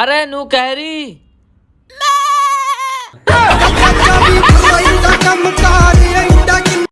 अरे नू कहरी